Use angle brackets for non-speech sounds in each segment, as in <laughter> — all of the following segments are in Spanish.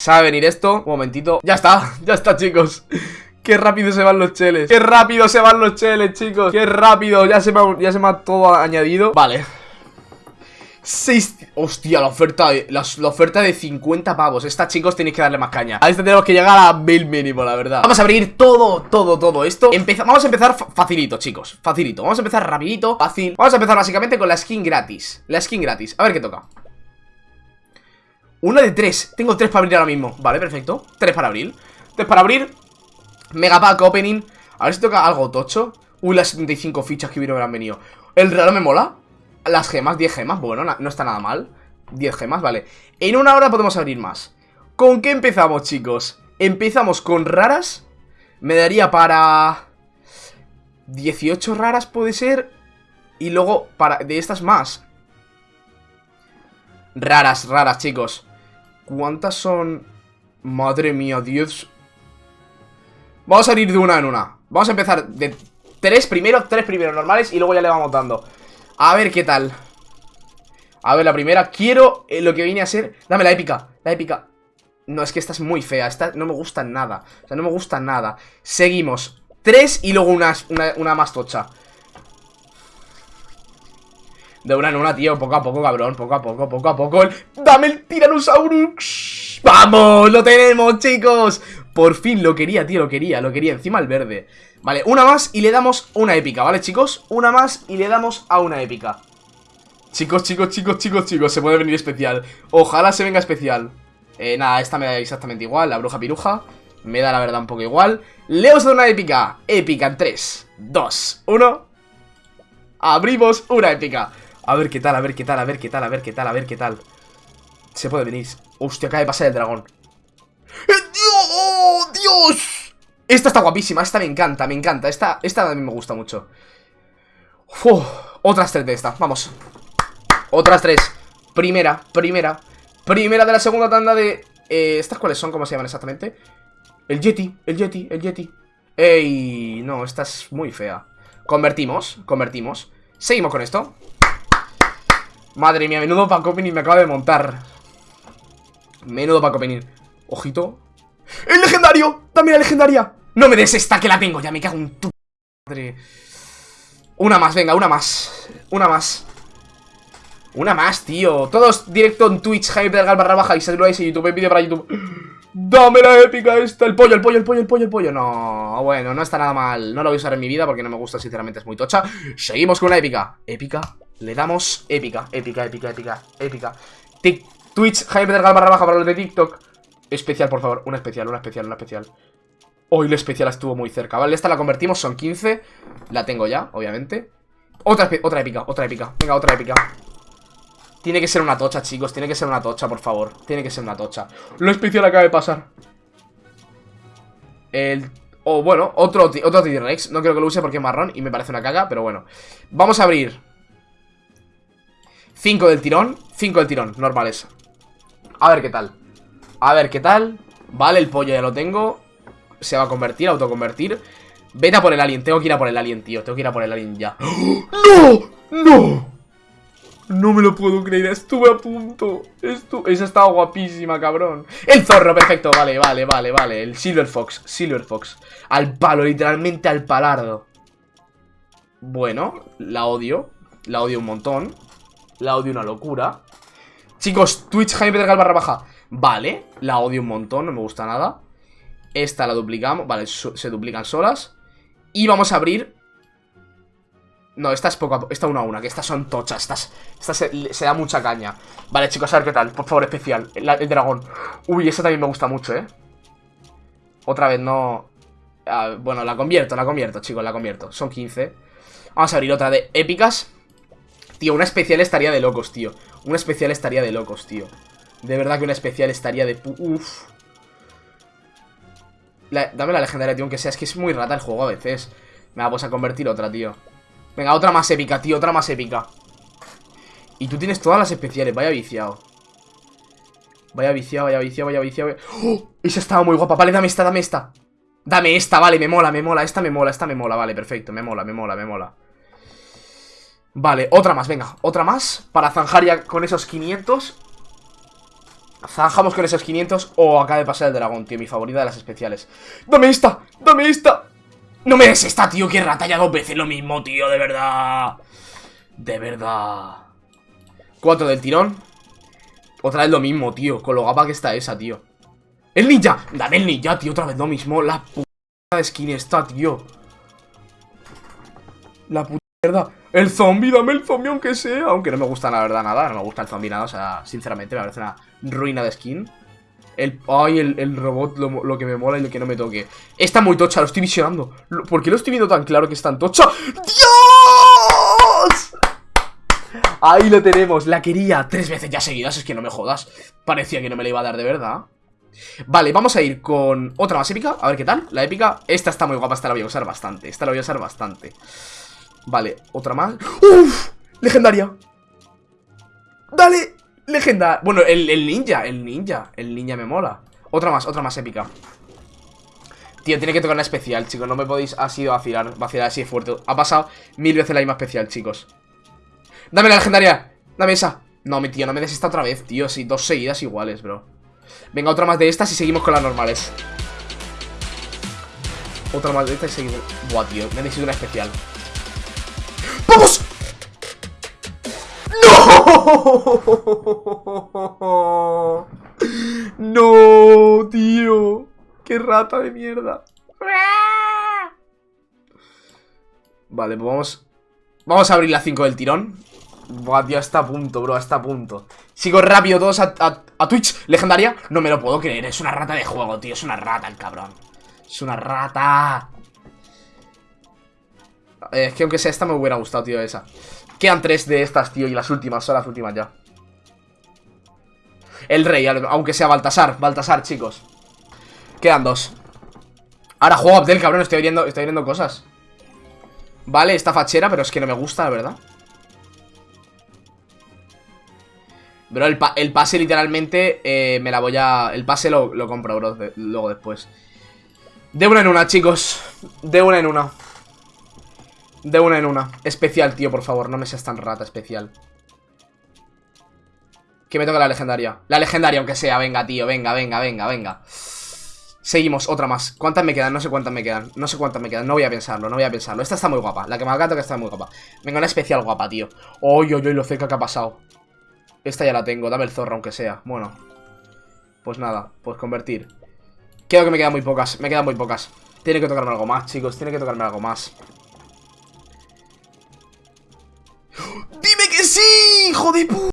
Sabe venir esto, un momentito. Ya está, <laughs> ya está chicos. Qué rápido se van los cheles. Qué rápido se van los cheles chicos. Qué rápido, ya se me ha, ya se me ha todo añadido. Vale. 6... Hostia, la oferta, de, la, oferta de 50 pavos. Esta, chicos, tenéis que darle más caña. A esta tenemos que llegar a 1000 mínimo, la verdad. Vamos a abrir todo, todo, todo esto. Empeza Vamos a empezar facilito, chicos. Facilito, vamos a empezar rapidito, fácil. Vamos a empezar básicamente con la skin gratis. La skin gratis, a ver qué toca Una de tres. Tengo tres para abrir ahora mismo. Vale, perfecto. Tres para abrir. Tres para abrir. Megapack opening. A ver si toca algo tocho. Uy, las 75 fichas que han venido. El reloj me mola. Las gemas, 10 gemas, bueno, no está nada mal. 10 gemas, vale. En una hora podemos abrir más. ¿Con qué empezamos, chicos? Empezamos con raras Me daría para... 18 raras puede ser. Y luego para de estas más. Raras, raras, chicos ¿Cuántas son? Madre mía, 10 Vamos a ir de una en una. Vamos a empezar de 3 primero, 3 primero normales Y luego ya le vamos dando. A ver qué tal. A ver, la primera Quiero eh, lo que viene a ser Dame la épica, la épica. No, es que esta es muy fea Esta no me gusta nada O sea, no me gusta nada. Seguimos Tres y luego una, una, más tocha de una en una, tío, poco a poco, cabrón Poco a poco, poco a poco. ¡Dame el Tyrannosaurus! ¡Vamos! ¡Lo tenemos, chicos! Por fin lo quería, tío, lo quería, lo quería. Encima el verde. Vale, una más y le damos una épica, ¿vale, chicos? Una más y le damos a una épica. Chicos, chicos, chicos, chicos, chicos Se puede venir especial. Ojalá se venga especial. Eh, nada, esta me da exactamente igual La bruja piruja. Me da la verdad un poco igual. Le a dar una épica. Épica en 3, 2, 1 Abrimos una épica A ver qué tal, a ver qué tal, a ver qué tal, a ver qué tal, a ver qué tal. Se puede venir. Hostia, acaba de pasar el dragón. ¡Eh, ¡Dios! ¡Oh, ¡Dios! Esta está guapísima, esta me encanta, me encanta. Esta, esta a mí me gusta mucho. Otras tres de esta, vamos. Otras tres. Primera, primera Primera de la segunda tanda de... Eh, ¿Estas cuáles son? ¿Cómo se llaman exactamente? El Yeti, el Yeti, el Yeti. Ey, no, esta es muy fea. Convertimos, convertimos. Seguimos con esto Madre mía, menudo Paco Opening me acaba de montar Menudo Paco Opening Ojito ¡El legendario! ¡Dame la legendaria! No me des esta que la tengo, ya me cago en tu madre. Una más, venga, una más. Una más. Una más, tío. Todos directo en Twitch, Hype del barra baja y saludáis en YouTube, en vídeo para YouTube. Dame la épica esta, el pollo, el pollo, el pollo, el pollo, el pollo. No, bueno, no está nada mal. No lo voy a usar en mi vida porque no me gusta, sinceramente, es muy tocha. Seguimos con una épica. Épica. Le damos épica, épica, épica, épica, épica. Twitch, Hype del barra baja para los de TikTok. Especial, por favor. Una especial, una especial, una especial. Hoy la especial estuvo muy cerca, ¿vale? Esta la convertimos, son 15 La tengo ya, obviamente Otra, otra épica, otra épica Venga, otra épica Tiene que ser una tocha, chicos Tiene que ser una tocha, por favor Tiene que ser una tocha Lo especial acaba de pasar El... O bueno, otro, otro T-Rex No creo que lo use porque es marrón y me parece una caga Pero bueno Vamos a abrir 5 del tirón 5 del tirón, normales A ver qué tal. A ver qué tal. Vale, el pollo ya lo tengo. Se va a convertir, autoconvertir. Vete a por el alien, tengo que ir a por el alien, tío. Tengo que ir a por el alien ya. ¡No! ¡No! No me lo puedo creer, estuve a punto. Esa estaba guapísima, cabrón. El zorro, perfecto, vale, vale, vale, vale. El Silver Fox, Silver Fox. Al palo, literalmente al palardo. Bueno, la odio. La odio un montón La odio una locura. Chicos, Twitch Jaime Pedregal barra baja. Vale, la odio un montón, no me gusta nada. Esta la duplicamos, vale, se duplican solas. Y vamos a abrir. No, esta es poco a poco, esta una a una Que estas son tochas, estas, esta se, da mucha caña. Vale, chicos, a ver qué tal Por favor, especial, el, dragón. Uy, esa también me gusta mucho, eh. Otra vez no... Ah, bueno, la convierto, la convierto, chicos, la convierto Son 15 Vamos a abrir otra de épicas Tío, una especial estaría de locos, tío Una especial estaría de locos, tío De verdad que una especial estaría de... Uf dame la legendaria, tío, aunque sea. Es que es muy rata el juego a veces. Me pues a convertir otra, tío. Venga, otra más épica, tío, otra más épica. Y tú tienes todas las especiales, vaya viciado. Vaya viciado, vaya viciado, vaya viciado. ¡Oh! Esa estaba muy guapa. Vale, dame esta, dame esta. Dame esta, vale, me mola, me mola. Esta me mola, esta me mola, vale, perfecto. Me mola, me mola, me mola. Vale, otra más, venga, otra más Para zanjar ya con esos 500 Zanjamos con esos 500 O acaba de pasar el dragón, tío, mi favorita de las especiales ¡Dame esta! ¡Dame esta! ¡No me des esta, tío! ¡Qué rata! Ya dos veces lo mismo, tío, de verdad De verdad Cuatro del tirón Otra vez lo mismo, tío Con lo guapa que está esa, tío ¡El ninja! Dame el ninja, tío, otra vez lo mismo La puta de skin está, tío La puta el zombie, dame el zombie aunque sea. Aunque no me gusta la verdad nada No me gusta el zombie nada, o sea, sinceramente me parece una ruina de skin. El, Ay, el, robot, lo, que me mola y lo que no me toque. Está muy tocha, lo estoy visionando. ¿Por qué lo estoy viendo tan claro que está en tocha? ¡Dios! Ahí lo tenemos, la quería tres veces ya seguidas, es que no me jodas. Parecía que no me la iba a dar de verdad. Vale, vamos a ir con otra más épica A ver qué tal, la épica Esta está muy guapa, esta la voy a usar bastante Esta la voy a usar bastante Vale, otra más. ¡Uf! Legendaria. Dale, legendaria. Bueno, el, ninja, el ninja El ninja me mola. Otra más, otra más épica. Tío, tiene que tocar una especial, chicos. No me podéis así vacilar, vacilar así de fuerte. Ha pasado mil veces la misma especial, chicos. Dame la legendaria. Dame esa. No, mi tío, no me des esta otra vez, tío. Sí, dos seguidas iguales, bro. Venga, otra más de estas y seguimos con las normales. Otra más de estas y seguimos. Buah, tío, me necesito una especial ¡No! <laughs> ¡No, tío! ¡Qué rata de mierda! Vale, pues vamos... Vamos a abrir la 5 del tirón Buah, tío, está a punto, bro, está a punto Sigo rápido todos a, a, Twitch Legendaria, no me lo puedo creer Es una rata de juego, tío, es una rata el cabrón Es una rata eh, es que aunque sea esta me hubiera gustado, tío, esa Quedan tres de estas, tío, y las últimas Son las últimas ya. El rey, aunque sea Baltasar Baltasar, chicos. Quedan dos. Ahora juego Abdel, cabrón, estoy viendo, estoy viendo cosas. Vale, esta fachera, pero es que no me gusta, la verdad. Bro, el, pase literalmente eh, me la voy a... El pase lo, compro, bro, luego después. De una en una, chicos. De una en una de una en una. Especial, tío, por favor. No me seas tan rata, especial. Que me toca la legendaria. La legendaria, aunque sea. Venga, tío. Venga, venga, venga, venga. Seguimos, otra más. ¿Cuántas me quedan? No sé cuántas me quedan. No sé cuántas me quedan. No voy a pensarlo, no voy a pensarlo. Esta está muy guapa. La que me ha que está muy guapa. Venga, una especial guapa, tío. Oy, oy, oy, lo cerca que ha pasado. Esta ya la tengo. Dame el zorro, aunque sea. Bueno. Pues nada. Pues convertir. Creo que me quedan muy pocas. Me quedan muy pocas. Tiene que tocarme algo más, chicos. Tiene que tocarme algo más. Sí, hijo de puta!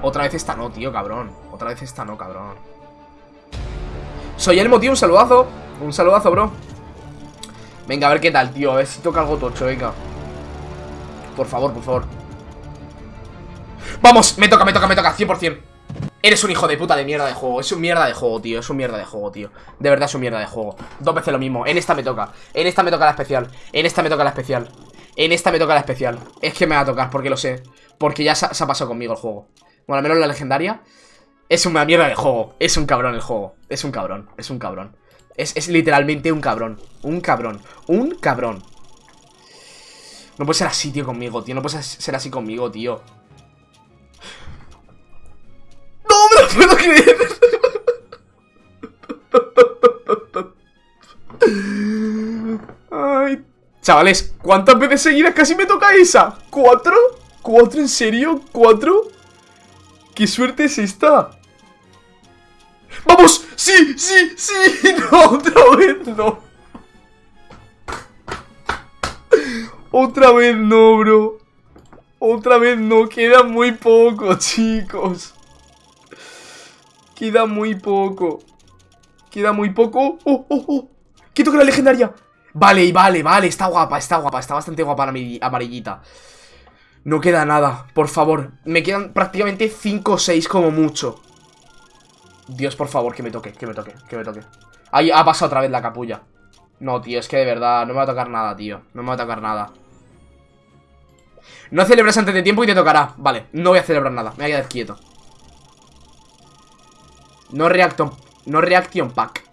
Otra vez esta no, tío, cabrón. Otra vez esta no, cabrón. Soy Elmo, tío, un saludazo. Un saludazo, bro. Venga, a ver qué tal, tío. A ver si toca algo tocho, venga. Por favor, por favor. ¡Vamos! Me toca, me toca, me toca, 100% Eres un hijo de puta de mierda de juego. Es un mierda de juego, tío. Es un mierda de juego, tío. De verdad es un mierda de juego. Dos veces lo mismo. En esta me toca. En esta me toca la especial. En esta me toca la especial. En esta me toca la especial. Es que me va a tocar, porque lo sé Porque ya se, ha pasado conmigo el juego. Bueno, al menos la legendaria Es una mierda de juego. Es un cabrón el juego. Es un cabrón Es un cabrón. Es, literalmente un cabrón. Un cabrón. Un cabrón. No puede ser así, tío, conmigo, tío. No puede ser así conmigo, tío. ¡No me lo puedo creer! Ay, Chavales, ¿cuántas veces seguidas casi me toca esa? ¿Cuatro? ¿Cuatro? ¿En serio? ¿Cuatro? ¿Qué suerte es esta? ¡Vamos! ¡Sí! ¡Sí! ¡Sí! <laughs> ¡No! ¡Otra vez no! Otra vez no, bro Otra vez no Queda muy poco, <laughs> chicos Queda muy poco Queda muy poco ¡Oh, oh, oh! ¡Que toca la legendaria! Vale, vale, vale, está guapa, está guapa Está bastante guapa la amarillita No queda nada, por favor. Me quedan prácticamente 5 o 6 como mucho. Dios, por favor, que me toque, que me toque, que me toque. Ahí ha pasado otra vez la capulla. No, tío, es que de verdad No me va a tocar nada, tío, no me va a tocar nada. No celebres antes de tiempo y te tocará. Vale, no voy a celebrar nada, me voy a quedar quieto. No reaction, no reaction pack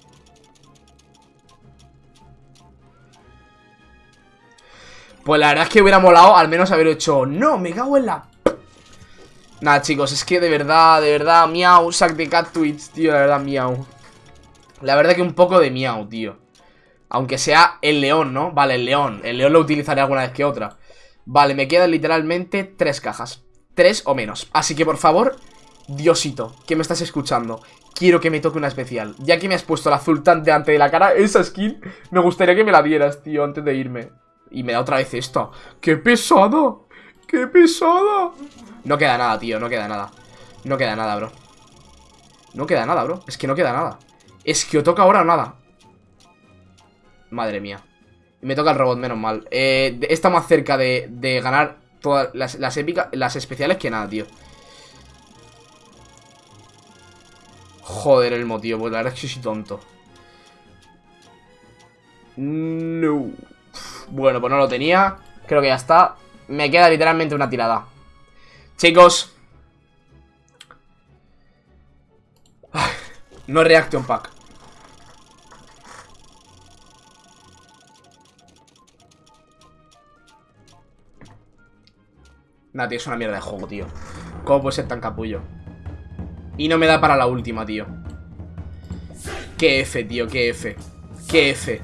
Pues la verdad es que hubiera molado al menos haber hecho... No, me cago en la... Nada, chicos, es que de verdad, de verdad, miau, sac de cat tweets, tío, de verdad, miau. La verdad que un poco de miau, tío. Aunque sea el león, ¿no? Vale, el león. El león lo utilizaré alguna vez que otra. Vale, me quedan literalmente tres cajas. Tres o menos. Así que, por favor, Diosito, que me estás escuchando. Quiero que me toque una especial. Ya que me has puesto el azul tan delante de la cara, esa skin, me gustaría que me la dieras, tío, antes de irme. Y me da otra vez esta. ¡Qué pesada! ¡Qué pesada! No queda nada, tío, no queda nada. No queda nada, bro. No queda nada, bro. Es que no queda nada. Es que o toca ahora o nada. Madre mía. Me toca el robot, menos mal. Eh, Está más cerca de, ganar todas las, las épicas, las especiales que nada, tío. Joder, el motivo, pues la verdad es que soy tonto. No Bueno, pues no lo tenía. Creo que ya está. Me queda literalmente una tirada. Chicos. No Reaction Pack. Nah, tío, es una mierda de juego, tío. ¿Cómo puede ser tan capullo? Y no me da para la última, tío. Qué F, tío, qué F. Qué F